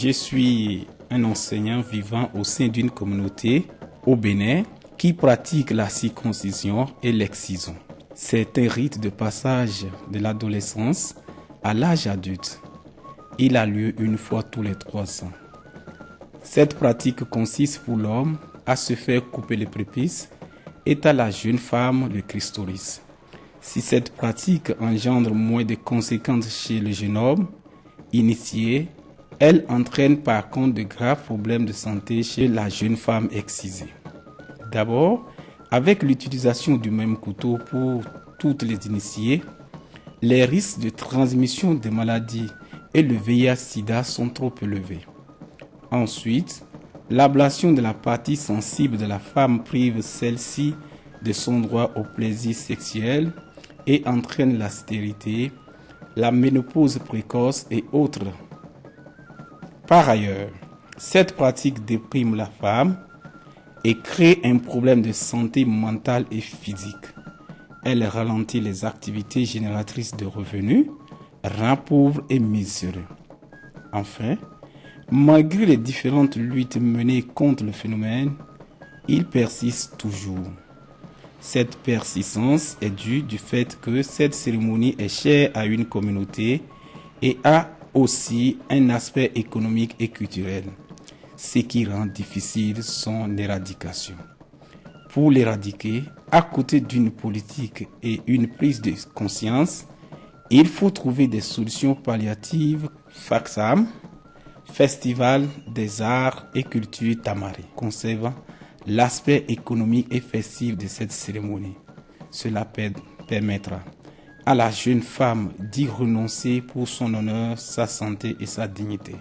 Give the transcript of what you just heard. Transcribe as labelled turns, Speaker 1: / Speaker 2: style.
Speaker 1: Je suis un enseignant vivant au sein d'une communauté au Bénin qui pratique la circoncision et l'excision. C'est un rite de passage de l'adolescence à l'âge adulte. Il a lieu une fois tous les trois ans. Cette pratique consiste pour l'homme à se faire couper les prépuces et à la jeune femme le clistoris. Si cette pratique engendre moins de conséquences chez le jeune homme initié, elle entraîne par contre de graves problèmes de santé chez la jeune femme excisée. D'abord, avec l'utilisation du même couteau pour toutes les initiées, les risques de transmission des maladies et le VIH-Sida sont trop élevés. Ensuite, l'ablation de la partie sensible de la femme prive celle-ci de son droit au plaisir sexuel et entraîne la stérilité, la ménopause précoce et autres. Par ailleurs, cette pratique déprime la femme et crée un problème de santé mentale et physique. Elle ralentit les activités génératrices de revenus, rend pauvre et miséreux. Enfin, malgré les différentes luttes menées contre le phénomène, il persiste toujours. Cette persistance est due du fait que cette cérémonie est chère à une communauté et a aussi un aspect économique et culturel, ce qui rend difficile son éradication. Pour l'éradiquer, à côté d'une politique et une prise de conscience, il faut trouver des solutions palliatives FAXAM, Festival des arts et cultures Tamari, conservant l'aspect économique et festif de cette cérémonie. Cela permettra à la jeune femme d'y renoncer pour son honneur, sa santé et sa dignité.